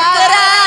करा